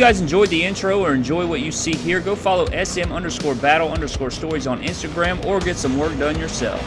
Guys enjoyed the intro or enjoy what you see here, go follow SM underscore battle underscore stories on Instagram or get some work done yourself.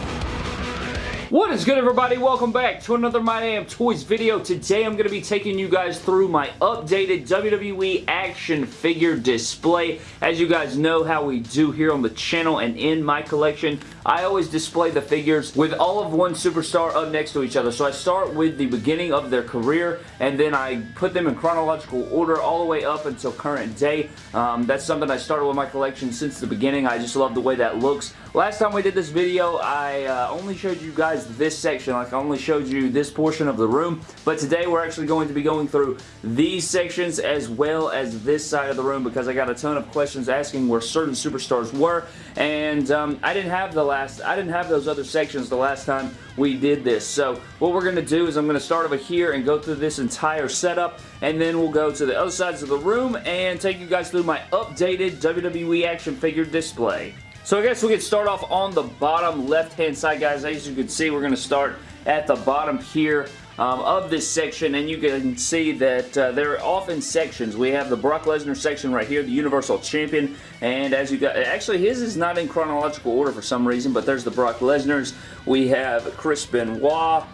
What is good everybody? Welcome back to another My Damn Toys video. Today I'm going to be taking you guys through my updated WWE action figure display. As you guys know how we do here on the channel and in my collection, I always display the figures with all of one superstar up next to each other. So I start with the beginning of their career and then I put them in chronological order all the way up until current day. Um, that's something I started with my collection since the beginning. I just love the way that looks. Last time we did this video, I uh, only showed you guys this section. Like I only showed you this portion of the room. But today we're actually going to be going through these sections as well as this side of the room because I got a ton of questions asking where certain superstars were. And um, I didn't have the last, I didn't have those other sections the last time we did this. So what we're going to do is I'm going to start over here and go through this entire setup and then we'll go to the other sides of the room and take you guys through my updated WWE action figure display. So I guess we could start off on the bottom left-hand side, guys. As you can see, we're going to start at the bottom here um, of this section, and you can see that uh, they're often sections. We have the Brock Lesnar section right here, the Universal Champion, and as you got, actually his is not in chronological order for some reason, but there's the Brock Lesnar's. We have Chris Benoit,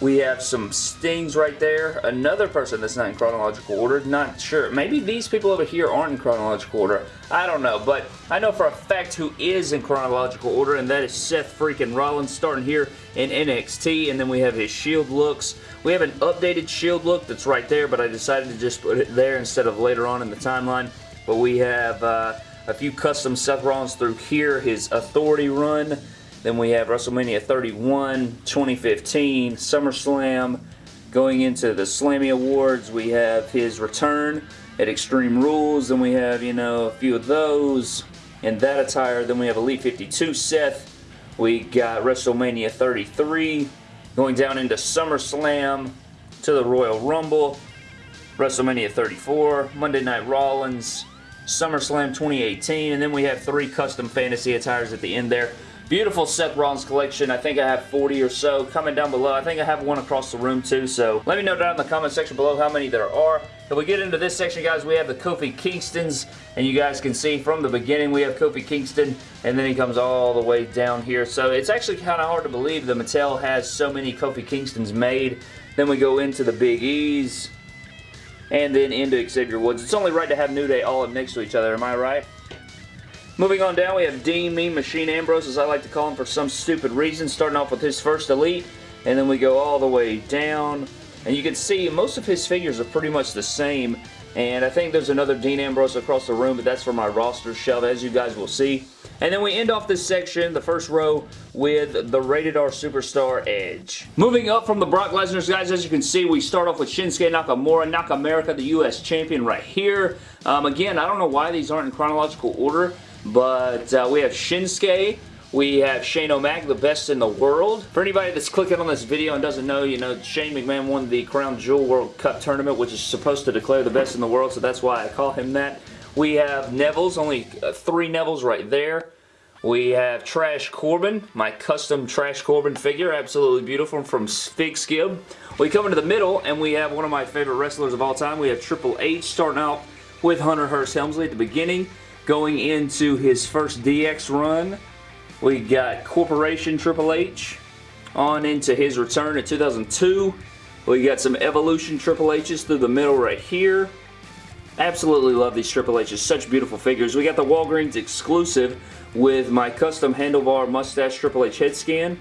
we have some stings right there. Another person that's not in chronological order. Not sure. Maybe these people over here aren't in chronological order. I don't know. But I know for a fact who is in chronological order. And that is Seth freaking Rollins starting here in NXT. And then we have his Shield looks. We have an updated Shield look that's right there. But I decided to just put it there instead of later on in the timeline. But we have uh, a few custom Seth Rollins through here. His Authority run. Then we have WrestleMania 31, 2015, SummerSlam. Going into the Slammy Awards, we have his return at Extreme Rules. Then we have, you know, a few of those in that attire. Then we have Elite 52 Seth. We got WrestleMania 33. Going down into SummerSlam to the Royal Rumble. WrestleMania 34, Monday Night Rollins, SummerSlam 2018, and then we have three custom fantasy attires at the end there. Beautiful Seth Rollins collection. I think I have 40 or so coming down below. I think I have one across the room too, so let me know down in the comment section below how many there are. If we get into this section, guys, we have the Kofi Kingstons, and you guys can see from the beginning we have Kofi Kingston, and then he comes all the way down here. So it's actually kind of hard to believe that Mattel has so many Kofi Kingstons made. Then we go into the Big E's, and then into Xavier Woods. It's only right to have New Day all up next to each other, am I right? Moving on down, we have Dean Mean Machine Ambrose, as I like to call him for some stupid reason, starting off with his first Elite, and then we go all the way down. And you can see most of his figures are pretty much the same, and I think there's another Dean Ambrose across the room, but that's for my roster shelf, as you guys will see. And then we end off this section, the first row, with the Rated R Superstar Edge. Moving up from the Brock Lesnar's, guys, as you can see, we start off with Shinsuke Nakamura, Nakamerica, the U.S. Champion right here. Um, again, I don't know why these aren't in chronological order, but uh, we have Shinsuke. We have Shane O'Mac, the best in the world. For anybody that's clicking on this video and doesn't know, you know, Shane McMahon won the Crown Jewel World Cup Tournament, which is supposed to declare the best in the world, so that's why I call him that. We have Neville's, only uh, three Neville's right there. We have Trash Corbin, my custom Trash Corbin figure, absolutely beautiful from Fig Skib. We come into the middle and we have one of my favorite wrestlers of all time. We have Triple H starting out with Hunter Hearst Helmsley at the beginning. Going into his first DX run, we got Corporation Triple H. On into his return in 2002. We got some Evolution Triple H's through the middle right here. Absolutely love these Triple H's. Such beautiful figures. We got the Walgreens exclusive with my custom handlebar mustache Triple H head scan.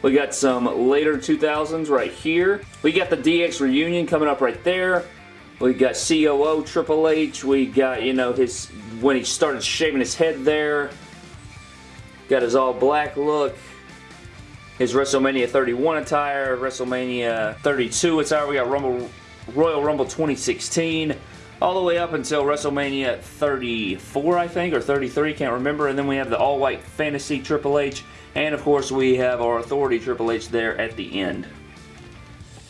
We got some later 2000s right here. We got the DX reunion coming up right there. We got COO Triple H. We got, you know, his when he started shaving his head there. Got his all black look. His WrestleMania 31 attire, WrestleMania 32 attire. We got Rumble, Royal Rumble 2016 all the way up until WrestleMania 34, I think, or 33, can't remember. And then we have the all-white Fantasy Triple H. And, of course, we have our Authority Triple H there at the end.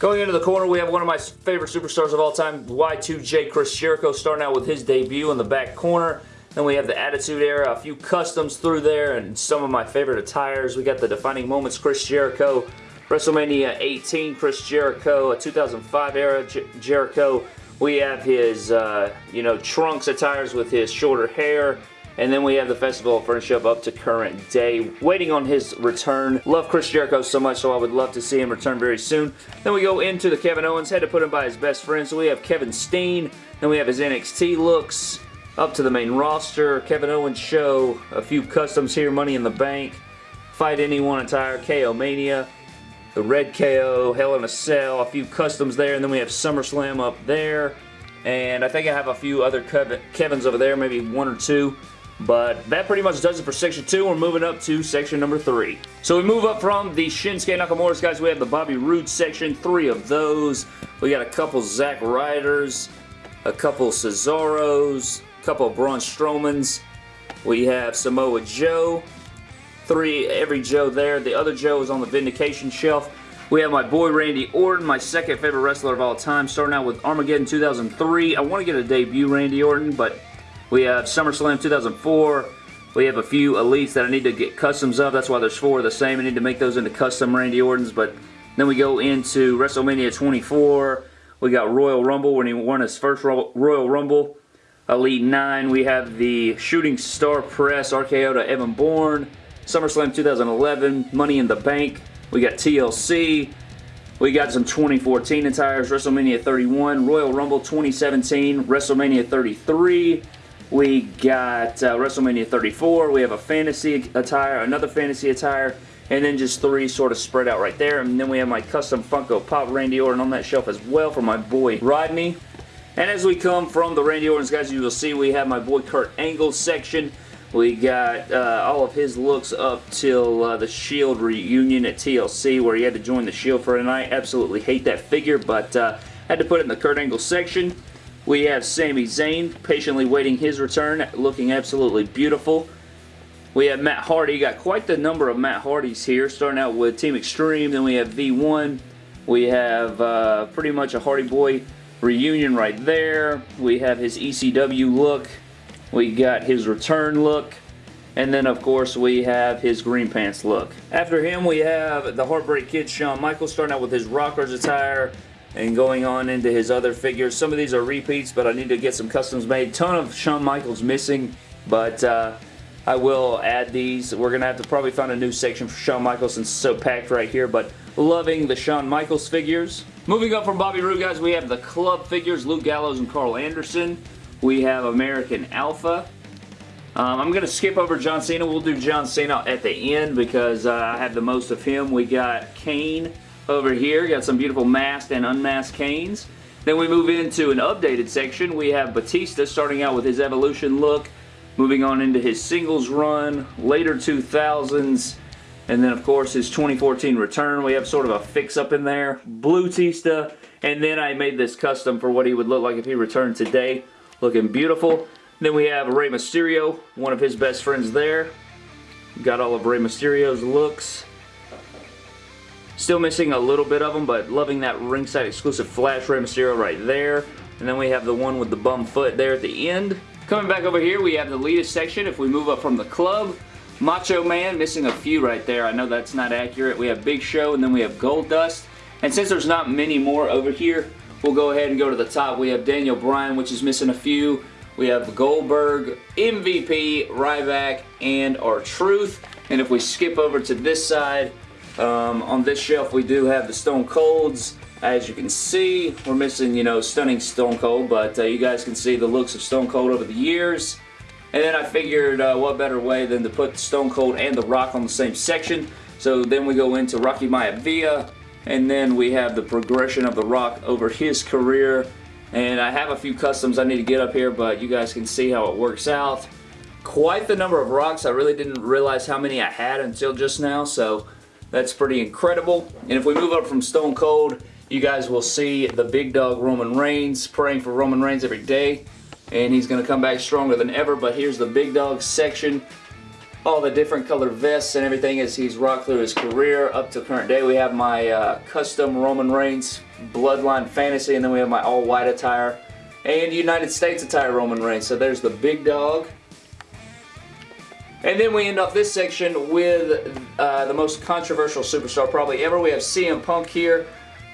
Going into the corner, we have one of my favorite superstars of all time, Y2J Chris Jericho, starting out with his debut in the back corner. Then we have the Attitude Era, a few customs through there, and some of my favorite attires. We got the Defining Moments Chris Jericho, WrestleMania 18 Chris Jericho, a 2005 era Jericho. We have his, uh, you know, trunks attires with his shorter hair. And then we have the Festival of Friendship up to current day, waiting on his return. Love Chris Jericho so much, so I would love to see him return very soon. Then we go into the Kevin Owens, had to put him by his best friend. So we have Kevin Steen, then we have his NXT looks, up to the main roster, Kevin Owens show, a few customs here, Money in the Bank, Fight Anyone attire, KO Mania, the Red KO, Hell in a Cell, a few customs there, and then we have SummerSlam up there. And I think I have a few other Kevins over there, maybe one or two. But that pretty much does it for section 2. We're moving up to section number 3. So we move up from the Shinsuke Nakamura's guys. We have the Bobby Roode section. Three of those. We got a couple Zack Ryders. A couple Cesaros. A couple Braun Strowmans. We have Samoa Joe. Three, every Joe there. The other Joe is on the Vindication shelf. We have my boy Randy Orton, my second favorite wrestler of all time, starting out with Armageddon 2003. I want to get a debut Randy Orton, but we have SummerSlam 2004. We have a few Elites that I need to get customs of. That's why there's four of the same. I need to make those into custom Randy Ortons. But then we go into WrestleMania 24. We got Royal Rumble when he won his first Royal Rumble. Elite 9. We have the Shooting Star Press RKO to Evan Bourne. SummerSlam 2011. Money in the Bank. We got TLC. We got some 2014 attires. WrestleMania 31. Royal Rumble 2017. WrestleMania 33. We got uh, WrestleMania 34. We have a fantasy attire, another fantasy attire, and then just three sort of spread out right there. And then we have my custom Funko Pop Randy Orton on that shelf as well for my boy Rodney. And as we come from the Randy Ortons, guys, you will see we have my boy Kurt Angle section. We got uh, all of his looks up till uh, the Shield reunion at TLC where he had to join the Shield for a night. Absolutely hate that figure, but uh, had to put it in the Kurt Angle section. We have Sami Zayn patiently waiting his return, looking absolutely beautiful. We have Matt Hardy. Got quite the number of Matt Hardys here, starting out with Team Extreme. Then we have V1. We have uh, pretty much a Hardy Boy reunion right there. We have his ECW look. We got his return look. And then, of course, we have his green pants look. After him, we have the Heartbreak Kid, Shawn Michaels, starting out with his Rockers attire and going on into his other figures. Some of these are repeats, but I need to get some customs made. Ton of Shawn Michaels missing, but uh, I will add these. We're going to have to probably find a new section for Shawn Michaels since it's so packed right here, but loving the Shawn Michaels figures. Moving up from Bobby Roode, guys, we have the club figures, Luke Gallows and Karl Anderson. We have American Alpha. Um, I'm going to skip over John Cena. We'll do John Cena at the end because uh, I have the most of him. We got Kane over here. Got some beautiful masked and unmasked Kanes. Then we move into an updated section. We have Batista starting out with his Evolution look, moving on into his singles run, later 2000s, and then of course his 2014 return. We have sort of a fix-up in there. Blue Tista, and then I made this custom for what he would look like if he returned today. Looking beautiful. Then we have Rey Mysterio, one of his best friends there. Got all of Rey Mysterio's looks. Still missing a little bit of them, but loving that ringside exclusive Flash Rey Mysterio right there. And then we have the one with the bum foot there at the end. Coming back over here, we have the latest section. If we move up from the club, Macho Man, missing a few right there. I know that's not accurate. We have Big Show, and then we have Goldust. And since there's not many more over here, we'll go ahead and go to the top. We have Daniel Bryan, which is missing a few. We have Goldberg, MVP, Ryback, and R-Truth. And if we skip over to this side, um, on this shelf we do have the Stone Colds. As you can see, we're missing, you know, stunning Stone Cold, but uh, you guys can see the looks of Stone Cold over the years. And then I figured uh, what better way than to put Stone Cold and The Rock on the same section. So then we go into Rocky Maivia, and then we have the progression of The Rock over his career. And I have a few customs I need to get up here, but you guys can see how it works out. Quite the number of rocks. I really didn't realize how many I had until just now, so that's pretty incredible. And if we move up from Stone Cold, you guys will see the big dog Roman Reigns praying for Roman Reigns every day. And he's going to come back stronger than ever. But here's the big dog section. All the different color vests and everything as he's rocked through his career up to current day. We have my uh, custom Roman Reigns Bloodline Fantasy. And then we have my all white attire. And United States attire Roman Reigns. So there's the big dog. And then we end off this section with uh, the most controversial superstar probably ever. We have CM Punk here.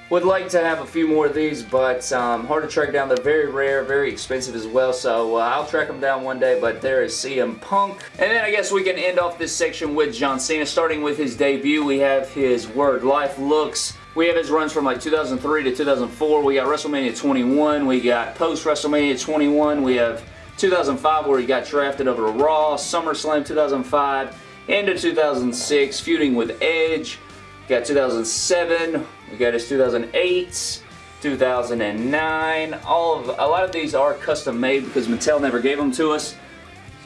Would like to have a few more of these, but um, hard to track down. They're very rare, very expensive as well, so uh, I'll track them down one day, but there is CM Punk. And then I guess we can end off this section with John Cena, starting with his debut. We have his Word Life looks. We have his runs from like 2003 to 2004. We got WrestleMania 21. We got post-WrestleMania 21. We have 2005 where he got drafted over to Raw. SummerSlam 2005. Into 2006, feuding with Edge. Got 2007, we got his 2008, 2009. All of a lot of these are custom made because Mattel never gave them to us.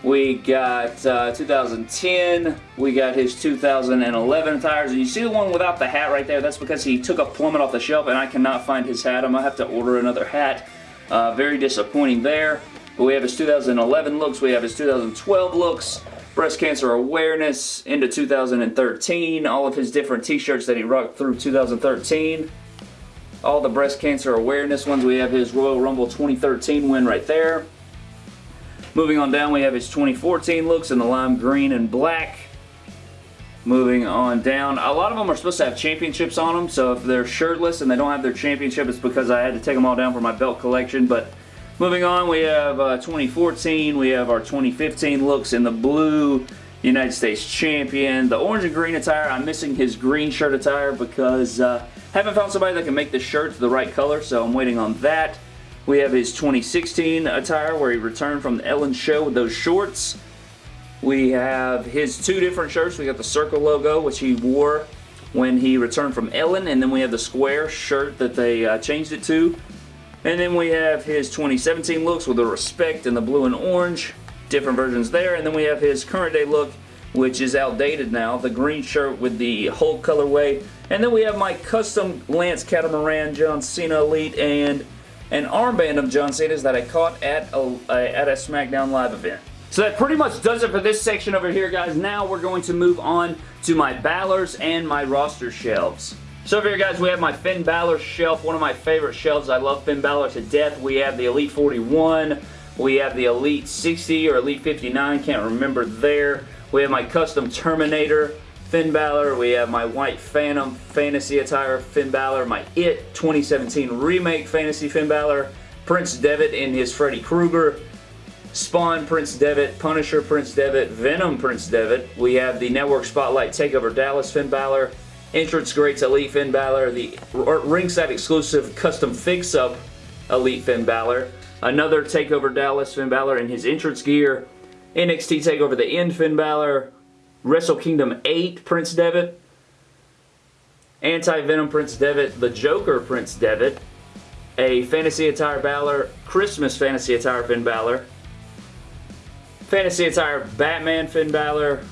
We got uh, 2010. We got his 2011 tires. And you see the one without the hat right there? That's because he took a plummet off the shelf and I cannot find his hat. I'm going to have to order another hat. Uh, very disappointing there. But we have his 2011 looks. We have his 2012 looks breast cancer awareness into 2013, all of his different t-shirts that he rocked through 2013. All the breast cancer awareness ones, we have his Royal Rumble 2013 win right there. Moving on down, we have his 2014 looks in the lime green and black. Moving on down, a lot of them are supposed to have championships on them, so if they're shirtless and they don't have their championship, it's because I had to take them all down for my belt collection, but Moving on, we have uh, 2014, we have our 2015 looks in the blue United States Champion. The orange and green attire, I'm missing his green shirt attire because uh, haven't found somebody that can make the shirt the right color, so I'm waiting on that. We have his 2016 attire where he returned from the Ellen show with those shorts. We have his two different shirts. We got the circle logo, which he wore when he returned from Ellen, and then we have the square shirt that they uh, changed it to. And then we have his 2017 looks with the respect and the blue and orange. Different versions there. And then we have his current day look, which is outdated now. The green shirt with the Hulk colorway. And then we have my custom Lance Catamaran John Cena Elite and an armband of John Cena's that I caught at a, at a SmackDown Live event. So that pretty much does it for this section over here, guys. Now we're going to move on to my Balor's and my roster shelves. So over here, guys, we have my Finn Balor shelf, one of my favorite shelves. I love Finn Balor to death. We have the Elite 41. We have the Elite 60 or Elite 59. Can't remember there. We have my custom Terminator Finn Balor. We have my White Phantom Fantasy Attire Finn Balor. My It 2017 Remake Fantasy Finn Balor. Prince Devitt in his Freddy Krueger. Spawn Prince Devitt, Punisher Prince Devitt, Venom Prince Devitt. We have the Network Spotlight Takeover Dallas Finn Balor. Entrance Greats Elite Finn Balor, the ringside exclusive custom fix-up Elite Finn Balor, another TakeOver Dallas Finn Balor in his entrance gear, NXT TakeOver the End Finn Balor, Wrestle Kingdom 8 Prince Devitt, Anti-Venom Prince Devitt, The Joker Prince Devitt, a Fantasy Attire Balor, Christmas Fantasy Attire Finn Balor, Fantasy Attire Batman Finn Balor,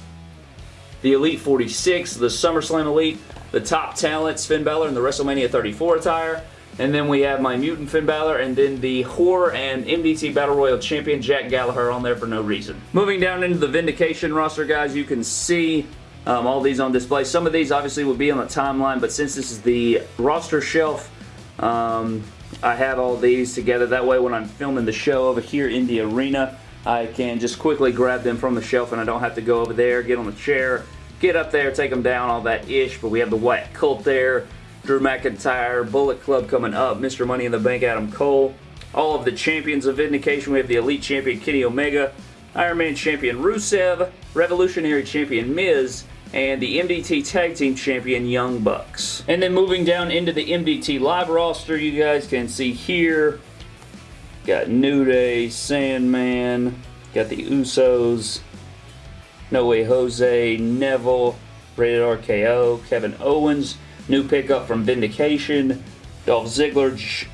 the Elite 46, the SummerSlam Elite, the Top Talents Finn Balor, and the WrestleMania 34 attire. And then we have my Mutant Finn Balor, and then the Horror and MDT Battle Royal Champion Jack Gallagher on there for no reason. Moving down into the Vindication roster, guys, you can see um, all these on display. Some of these obviously will be on the timeline, but since this is the roster shelf, um, I have all these together. That way when I'm filming the show over here in the arena, I can just quickly grab them from the shelf and I don't have to go over there, get on the chair, get up there, take them down, all that ish. But we have the Wyatt Cult there, Drew McIntyre, Bullet Club coming up, Mr. Money in the Bank Adam Cole, all of the champions of Vindication. We have the Elite Champion Kenny Omega, Iron Man Champion Rusev, Revolutionary Champion Miz, and the MDT Tag Team Champion Young Bucks. And then moving down into the MDT Live roster, you guys can see here, got New Day, Sandman, got the Usos, no Way Jose, Neville, Rated RKO, Kevin Owens, new pickup from Vindication, Dolph Ziggler, J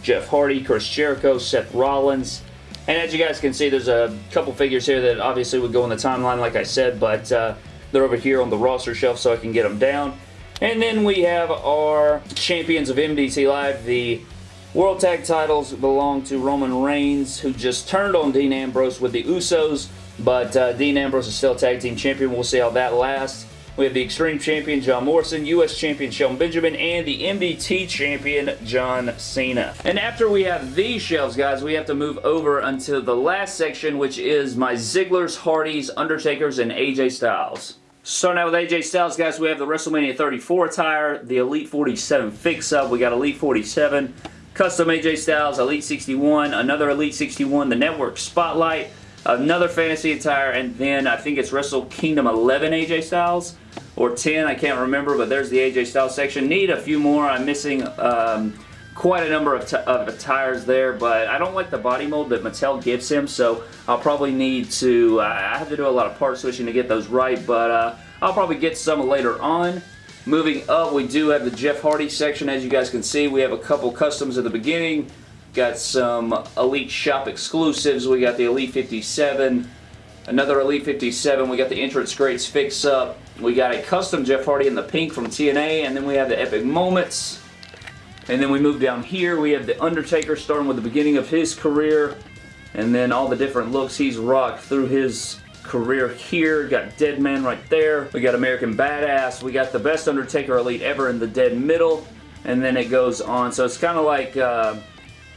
Jeff Hardy, Chris Jericho, Seth Rollins. And as you guys can see, there's a couple figures here that obviously would go in the timeline, like I said, but uh, they're over here on the roster shelf so I can get them down. And then we have our champions of MDT Live. The World Tag titles belong to Roman Reigns, who just turned on Dean Ambrose with the Usos. But uh, Dean Ambrose is still tag team champion. We'll see how that lasts. We have the Extreme Champion John Morrison, U.S. Champion Shelton Benjamin, and the MDT Champion John Cena. And after we have these shelves, guys, we have to move over until the last section, which is my Ziggler's, Hardys, Undertakers, and AJ Styles. Starting out with AJ Styles, guys, we have the WrestleMania 34 attire, the Elite 47 fix-up. We got Elite 47, custom AJ Styles, Elite 61, another Elite 61, the Network Spotlight, another Fantasy attire, and then I think it's Wrestle Kingdom 11 AJ Styles, or 10, I can't remember, but there's the AJ Styles section. Need a few more. I'm missing... Um, quite a number of, of attires there, but I don't like the body mold that Mattel gives him, so I'll probably need to, uh, I have to do a lot of part switching to get those right, but uh, I'll probably get some later on. Moving up, we do have the Jeff Hardy section. As you guys can see, we have a couple customs at the beginning. Got some Elite Shop exclusives. We got the Elite 57, another Elite 57. We got the Entrance Greats fix-up. We got a custom Jeff Hardy in the pink from TNA, and then we have the Epic Moments. And then we move down here. We have The Undertaker starting with the beginning of his career. And then all the different looks he's rocked through his career here. Got Dead Man right there. We got American Badass. We got the best Undertaker Elite ever in the dead middle. And then it goes on. So it's kind of like, uh,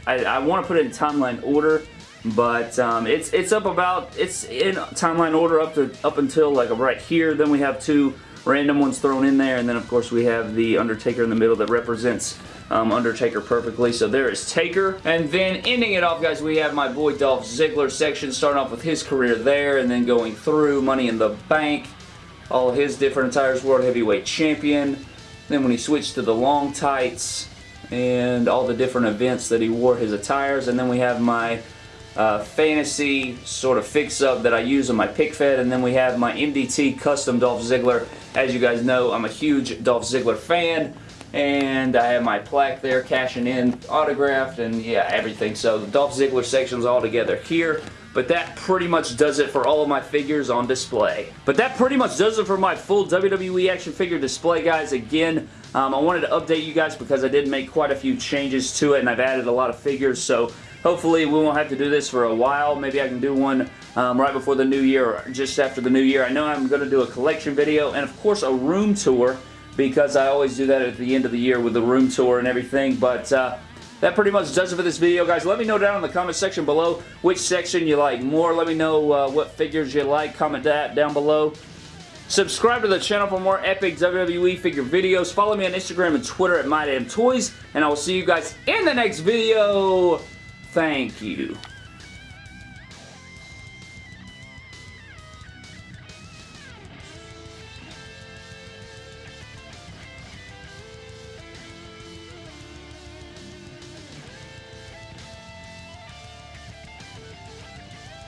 I, I want to put it in timeline order. But um, it's it's up about, it's in timeline order up to up until like right here. Then we have two random ones thrown in there. And then of course we have the Undertaker in the middle that represents um, Undertaker perfectly. So there is Taker. And then ending it off, guys, we have my boy Dolph Ziggler section, starting off with his career there and then going through Money in the Bank, all his different attires, World Heavyweight Champion. Then when he switched to the long tights and all the different events that he wore his attires. And then we have my uh, fantasy sort of fix-up that I use on my pick fed. And then we have my MDT custom Dolph Ziggler. As you guys know, I'm a huge Dolph Ziggler fan and I have my plaque there cashing in autographed and yeah everything so the Dolph Ziggler section's all together here but that pretty much does it for all of my figures on display. But that pretty much does it for my full WWE action figure display, guys. Again, um, I wanted to update you guys because I did make quite a few changes to it and I've added a lot of figures, so hopefully we won't have to do this for a while. Maybe I can do one um, right before the new year or just after the new year. I know I'm going to do a collection video and of course a room tour because I always do that at the end of the year with the room tour and everything. But uh, that pretty much does it for this video, guys. Let me know down in the comment section below which section you like more. Let me know uh, what figures you like. Comment that down below. Subscribe to the channel for more epic WWE figure videos. Follow me on Instagram and Twitter at MyDamnToys. And I will see you guys in the next video. Thank you.